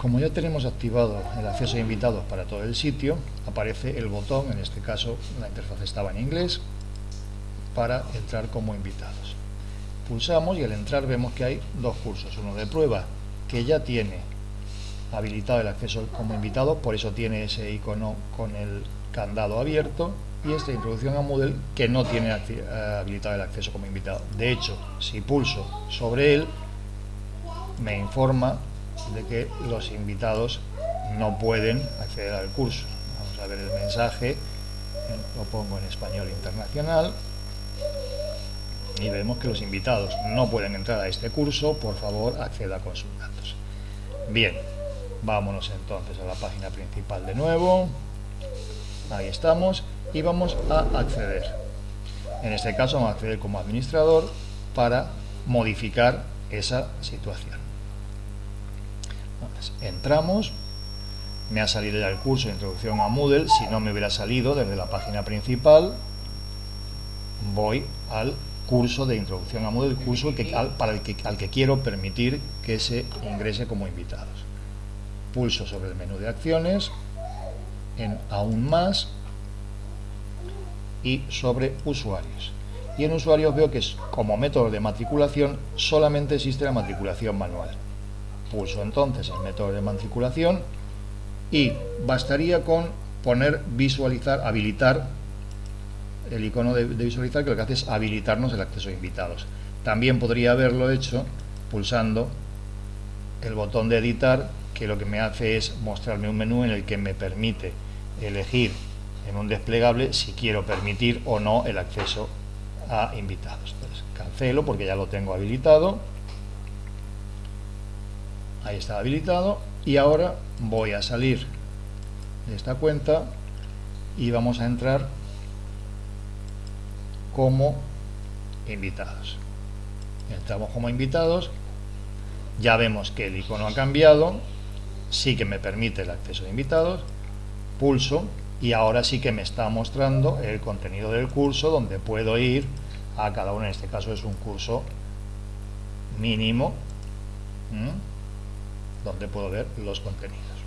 Como ya tenemos activado el acceso a invitados para todo el sitio, aparece el botón, en este caso la interfaz estaba en inglés, para entrar como invitados. Pulsamos y al entrar vemos que hay dos cursos, uno de prueba que ya tiene habilitado el acceso como invitado, por eso tiene ese icono con el candado abierto, y esta introducción a Moodle que no tiene habilitado el acceso como invitado. De hecho, si pulso sobre él, me informa de que los invitados no pueden acceder al curso. Vamos a ver el mensaje, lo pongo en español internacional y vemos que los invitados no pueden entrar a este curso, por favor acceda con sus datos. Bien, vámonos entonces a la página principal de nuevo, ahí estamos, y vamos a acceder. En este caso vamos a acceder como administrador para modificar esa situación. Entramos, me ha salido ya el curso de introducción a Moodle, si no me hubiera salido desde la página principal, voy al curso de introducción a Moodle, el curso que, el que, al que quiero permitir que se ingrese como invitados. Pulso sobre el menú de acciones, en aún más, y sobre usuarios. Y en usuarios veo que como método de matriculación solamente existe la matriculación manual. Pulso entonces el método de matriculación y bastaría con poner visualizar, habilitar el icono de, visualizar que lo que hace es habilitarnos el acceso a invitados. También podría haberlo hecho pulsando el botón de editar que lo que me hace es mostrarme un menú en el que me permite elegir en un desplegable si quiero permitir o no el acceso a invitados. Entonces, cancelo porque ya lo tengo habilitado. Ahí está habilitado. Y ahora voy a salir de esta cuenta y vamos a entrar como invitados. Entramos como invitados. Ya vemos que el icono ha cambiado. Sí que me permite el acceso de invitados. Pulso y ahora sí que me está mostrando el contenido del curso donde puedo ir a cada uno, en este caso es un curso mínimo donde puedo ver los contenidos